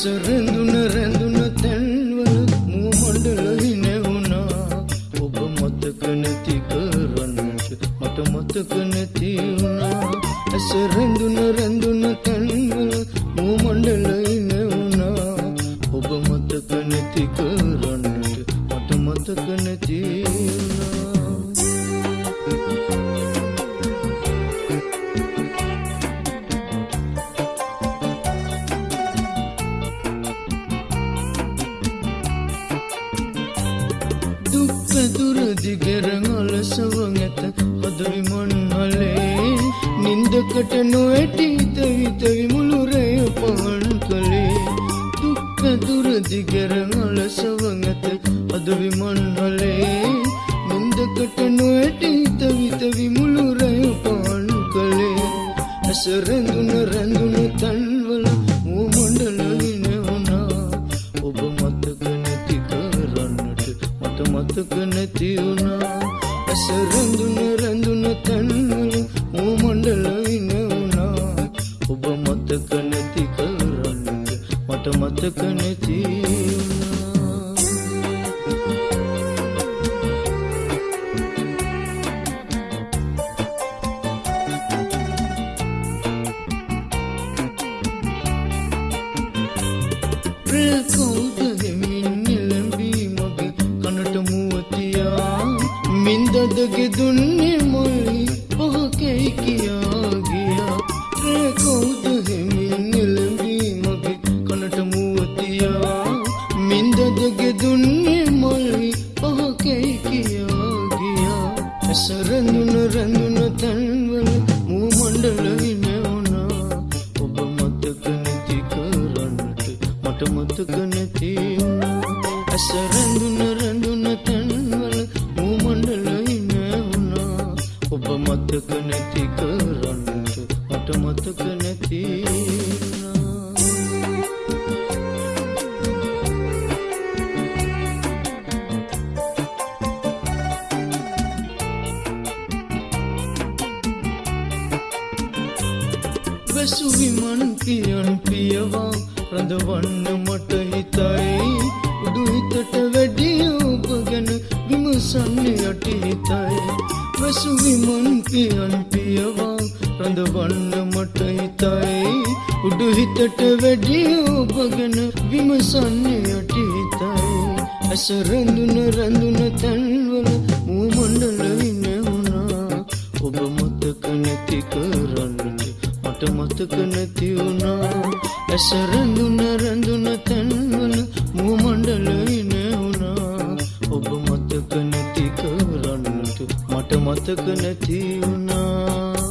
රැඳුන රැඳුන තැන්වල මූ මණ්ඩල හිනැවුණා ඔබ මතක නැති කරන්නට මට මතක නැති වුණා. ඇස රැඳුන රැඳුන තැන්වල මූ මණ්ඩල හිනැවුණා ඔබ මතක නැති කරන්නට මට මතක නැති වුණා. දිගෙරං අලසවන් ඇත හදවිමන්හලේ නින්දකට නොවැටි තවිතවි මුළුරය පහන් කළේ දුක්පැදුර දිගෙරං අලසවන් ඇත හදවිමන්හලේ නින්දකට නොවැටි තවිතවි මුළුරය පහන් කළේ ඇස රැඳුන රැඳුන තන්වල මතක නැති වුණා ඇස රැඳුන රැඳුන තන්වල මූ මණ්ඩලයි නැවුණා ඔබ මතක නැති කරන්නට මට මතක නැති වුණා. ප්‍රකෞද මින්දදගෙ දුන්නේ මොයි පහකැයි කියා ගියා? ප්‍රකෞද හෙමින් නිලඹී මගේ කනට මුවතියා? මින්දදගෙ දුන්නේ මොයි පහකැයි කියා ගියා? ඇස රැඳුන රැඳුන තැන්වල මූ මණ්ඩලයි නැවුණා ඔබ මතක නැති කරන්නට මට මතක නැති වුණා. ඔබ මතක නැති කරන්නට මට මතක නැති වුණා වැසු විමන් පියන් පියවා රඳවන්න මට හිතයි. උඩු හිතට වැඩිය ඔබ ගැන විමසන්නේ යටි හිතයි. වැසු විමන් පියන් පියවා රඳවන්න මට හිතයි. උඩු හිතට වැඩිය ඔබ ගැන විමසන්නේ යටි හිතයි. ඇස රැඳුන රැඳුන තැන්වල මූ මණ්ඩලයි නැවුණා ඔබ මතක නැති කරන්නට මට මතක නැති වුණා. ඇස රැඳුන රැඳුන තැන්වල මට මතක නැති වුණා.